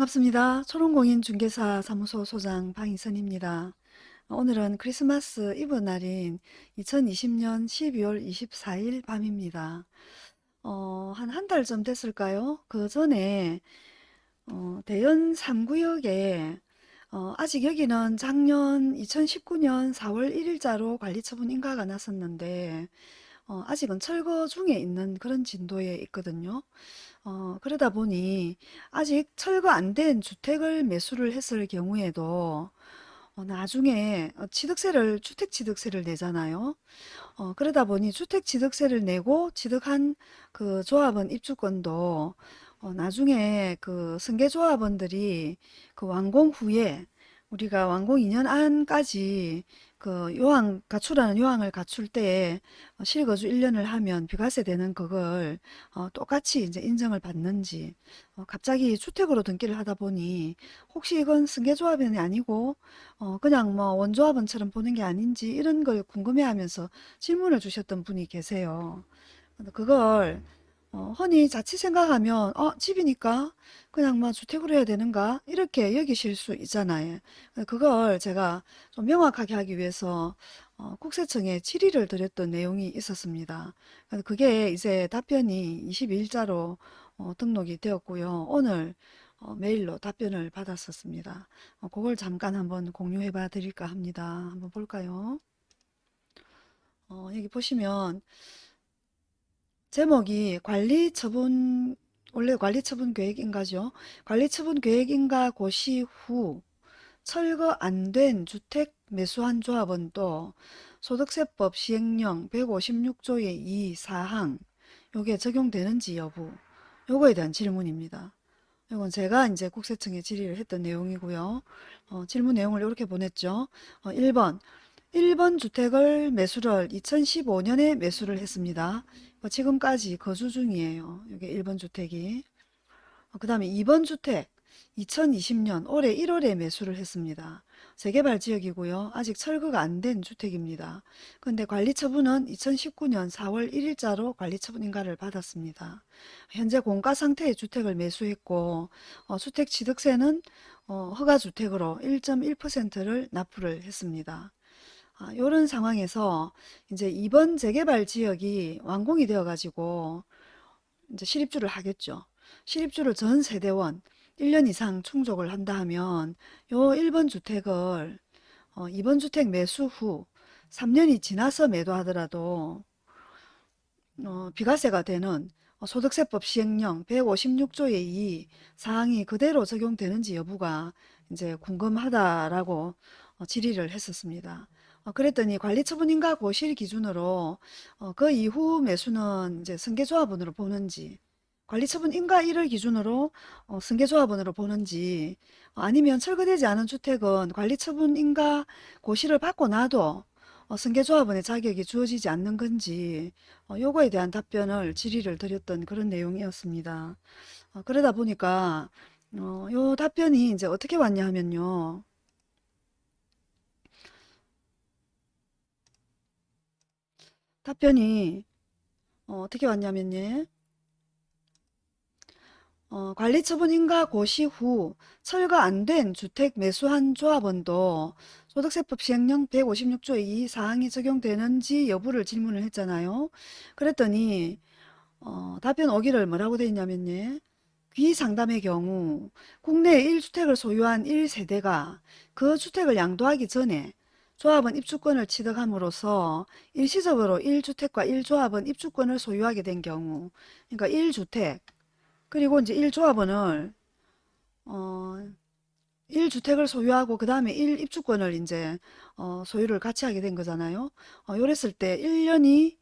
반갑습니다. 초롱공인 중개사 사무소 소장 방희선입니다. 오늘은 크리스마스 이브 날인 2020년 12월 24일 밤입니다. 어, 한 한달좀 됐을까요? 그 전에 어, 대연 3구역에 어, 아직 여기는 작년 2019년 4월 1일자로 관리처분 인가가 났었는데 어, 아직은 철거 중에 있는 그런 진도에 있거든요. 어, 그러다 보니 아직 철거 안 된 주택을 매수를 했을 경우에도 어, 나중에 어, 취득세를 주택취득세를 내잖아요. 어, 그러다 보니 주택취득세를 내고 취득한 그 조합원 입주권도 어, 나중에 그 승계조합원들이 그 완공 후에 우리가 완공 2년 안까지 그 요항 가출하는 요항을 갖출 때에 어, 실거주 1년을 하면 비과세 되는 그걸 어, 똑같이 이제 인정을 받는지 어, 갑자기 주택으로 등기를 하다 보니 혹시 이건 승계조합원이 아니고 어, 그냥 뭐 원조합원처럼 보는 게 아닌지 이런 걸 궁금해하면서 질문을 주셨던 분이 계세요. 그걸 어, 흔히 자칫 생각하면 어 집이니까 그냥 뭐 주택으로 해야 되는가 이렇게 여기실 수 있잖아요. 그걸 제가 좀 명확하게 하기 위해서 어, 국세청에 질의를 드렸던 내용이 있었습니다. 그게 이제 답변이 22일자로 어, 등록이 되었고요. 오늘 어, 메일로 답변을 받았었습니다. 어, 그걸 잠깐 한번 공유해 봐 드릴까 합니다. 한번 볼까요? 어, 여기 보시면 제목이 관리처분 원래 관리처분 계획인가죠. 관리처분 계획인가 고시 후 철거 안 된 주택 매수한 조합원도 소득세법 시행령 156조의 2 사항 요게 적용되는지 여부 요거에 대한 질문입니다. 이건 제가 이제 국세청에 질의를 했던 내용이고요. 어, 질문 내용을 이렇게 보냈죠. 어, 1번 1번 주택을 매수를 2015년에 매수를 했습니다. 뭐 지금까지 거주 중이에요. 여기 1번 주택이. 어, 그 다음에 2번 주택 2020년 올해 1월에 매수를 했습니다. 재개발 지역이고요. 아직 철거가 안 된 주택입니다. 근데 관리처분은 2019년 4월 1일자로 관리처분 인가를 받았습니다. 현재 공가 상태의 주택을 매수했고 어, 주택 취득세는 어, 허가주택으로 1.1%를 납부를 했습니다. 아, 이런 상황에서 이제 이번 재개발 지역이 완공이 되어 가지고 이제 실입주를 하겠죠. 실입주를 전 세대원 1년 이상 충족을 한다 하면 요 1번 주택을 어, 2번 주택 매수 후 3년이 지나서 매도하더라도 어, 비과세가 되는 어, 소득세법 시행령 156조의 2 사항이 그대로 적용되는지 여부가 이제 궁금하다라고 어, 질의를 했었습니다. 어, 그랬더니 관리처분인가 고실 기준으로 어, 그 이후 매수는 이제 승계조합원으로 보는지 관리처분인가 1을 기준으로 어, 승계조합원으로 보는지 어, 아니면 철거되지 않은 주택은 관리처분인가 고시를 받고 나도 어, 승계조합원의 자격이 주어지지 않는 건지 어, 요거에 대한 답변을 질의를 드렸던 그런 내용이었습니다. 어, 그러다 보니까 어, 요 답변이 이제 어떻게 왔냐 하면요. 답변이 어, 떻게 왔냐면요. 어, 관리처분 인가 고시 후 철거 안 된 주택 매수한 조합원도 소득세법 시행령 156조 2 사항이 적용되는지 여부를 질문을 했잖아요. 그랬더니 어, 답변 오기를 뭐라고 돼 있냐면요. 귀상담의 경우 국내에 1주택을 소유한 1세대가 그 주택을 양도하기 전에 조합원 입주권을 취득함으로써 일시적으로 1주택과 1조합원 입주권을 소유하게 된 경우 그러니까 1주택 그리고 이제 1조합원을 어 1주택을 소유하고 그 다음에 1입주권을 이제 어 소유를 같이 하게 된 거잖아요. 어 요랬을 때 1년이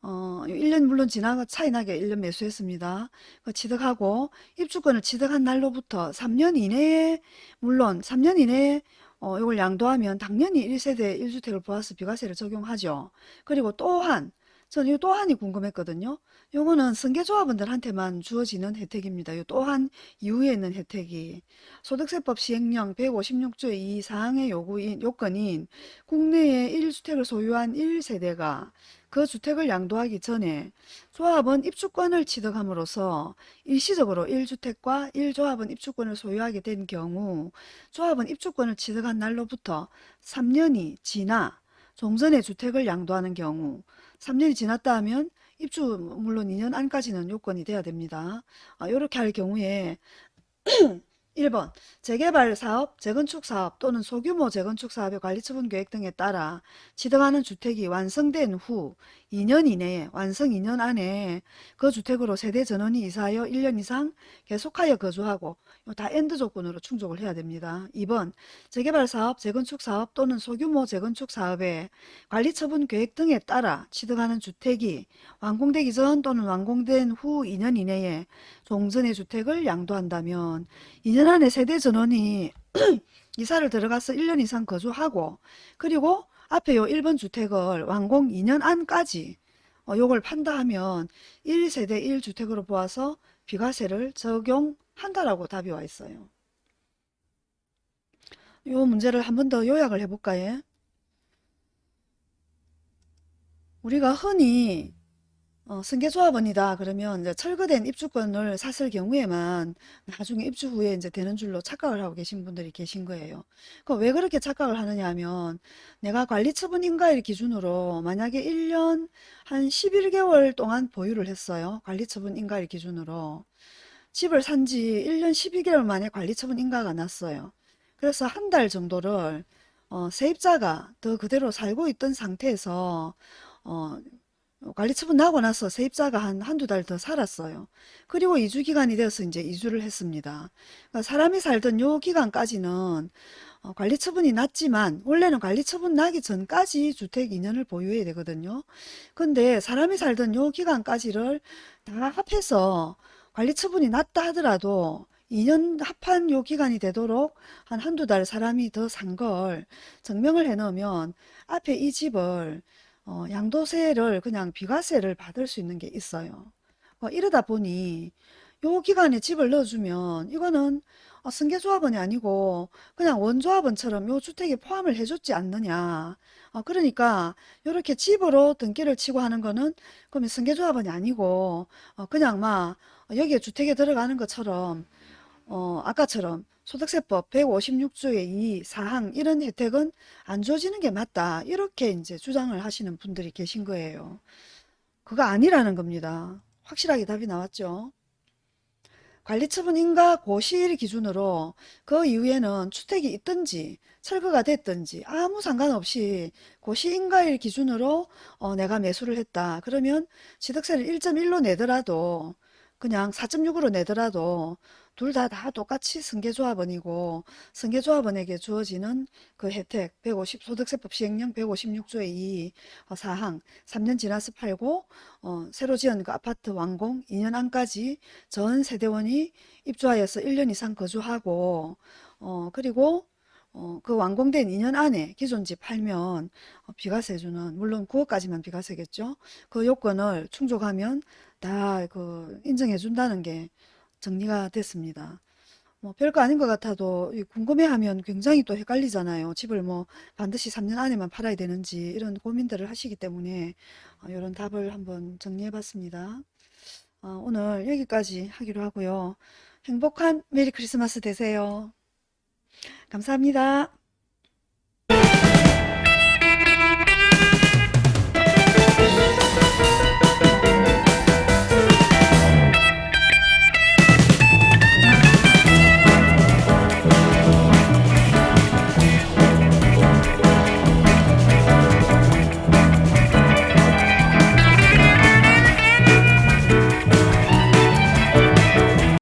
어 1년 물론 지나가 차이 나게 1년 매수했습니다. 그 취득하고 입주권을 취득한 날로부터 3년 이내에 물론 3년 이내에 어, 이걸 양도하면 당연히 1세대 1주택을 보아서 비과세를 적용하죠. 그리고 또한 저는 이 또한이 궁금했거든요. 요거는 승계조합원들한테만 주어지는 혜택입니다. 요 또한 이후에 있는 혜택이 소득세법 시행령 156조 2 사항의 요구인 요건인 국내에 1주택을 소유한 1세대가 그 주택을 양도하기 전에 조합은 입주권을 취득함으로써 일시적으로 1주택과 1조합은 입주권을 소유하게 된 경우 조합은 입주권을 취득한 날로부터 3년이 지나 종전의 주택을 양도하는 경우 3년이 지났다 하면 입주 물론 2년 안까지는 요건이 돼야 됩니다. 아, 이렇게 할 경우에 1번 재개발 사업, 재건축 사업 또는 소규모 재건축 사업의 관리처분 계획 등에 따라 취득하는 주택이 완성된 후 2년 이내에 완성 2년 안에 그 주택으로 세대 전원이 이사하여 1년 이상 계속하여 거주하고 다 and 조건으로 충족을 해야 됩니다. 2번 재개발 사업, 재건축 사업 또는 소규모 재건축 사업의 관리처분 계획 등에 따라 취득하는 주택이 완공되기 전 또는 완공된 후 2년 이내에 종전의 주택을 양도한다면 2년 안에 세대 전원이 이사를 들어가서 1년 이상 거주하고 그리고 앞에 요 1번 주택을 완공 2년 안까지 어, 요걸 판다 하면 1세대 1주택으로 보아서 비과세를 적용한다라고 답이 와 있어요. 요 문제를 한 번 더 요약을 해볼까요? 우리가 흔히 어, 승계조합원이다 그러면 이제 철거된 입주권을 샀을 경우에만 나중에 입주 후에 이제 되는 줄로 착각을 하고 계신 분들이 계신 거예요. 그왜 그렇게 착각을 하느냐 하면 내가 관리처분 인가일 기준으로 만약에 1년 한 11개월 동안 보유를 했어요. 관리처분 인가일 기준으로. 집을 산 지 1년 12개월 만에 관리처분 인가가 났어요. 그래서 한 달 정도를 어, 세입자가 더 그대로 살고 있던 상태에서 어, 어, 관리 처분 나고 나서 세입자가 한 한두 달 더 살았어요. 그리고 이주 기간이 되어서 이제 이주를 했습니다. 그러니까 사람이 살던 요 기간까지는 어, 관리 처분이 났지만 원래는 관리 처분 나기 전까지 주택 2년을 보유해야 되거든요. 근데 사람이 살던 요 기간까지를 다 합해서 관리 처분이 났다 하더라도 2년 합한 요 기간이 되도록 한 한두 달 사람이 더 산 걸 증명을 해 놓으면 앞에 이 집을 어, 양도세를 그냥 비과세를 받을 수 있는 게 있어요. 어, 이러다 보니 요 기간에 집을 넣어주면 이거는 어, 승계조합원이 아니고 그냥 원조합원처럼 요 주택에 포함을 해줬지 않느냐. 어, 그러니까 이렇게 집으로 등기를 치고 하는 거는 그러면 승계조합원이 아니고 어, 그냥 막 여기에 주택에 들어가는 것처럼 어, 아까처럼 소득세법 156조의 2 사항 이런 혜택은 안 주어지는 게 맞다. 이렇게 이제 주장을 하시는 분들이 계신 거예요. 그거 아니라는 겁니다. 확실하게 답이 나왔죠. 관리처분 인가 고시일 기준으로 그 이후에는 주택이 있든지 철거가 됐든지 아무 상관없이 고시 인가일 기준으로 어, 내가 매수를 했다. 그러면 취득세를 1.1로 내더라도 그냥 4.6으로 내더라도 둘 다 다 똑같이 승계조합원이고 승계조합원에게 주어지는 그 혜택 150 소득세법 시행령 156조의 2 어, 사항 3년 지나서 팔고 어, 새로 지은 그 아파트 완공 2년 안까지 전 세대원이 입주하여서 1년 이상 거주하고 어, 그리고 어, 그 완공된 2년 안에 기존 집 팔면 어, 비과세 주는 물론 9억까지만 비과세겠죠. 그 요건을 충족하면 다 그 인정해 준다는 게 정리가 됐습니다. 뭐 별거 아닌 것 같아도 궁금해하면 굉장히 또 헷갈리잖아요. 집을 뭐 반드시 3년 안에만 팔아야 되는지 이런 고민들을 하시기 때문에 이런 답을 한번 정리해 봤습니다. 어, 오늘 여기까지 하기로 하고요. 행복한 메리 크리스마스 되세요. 감사합니다.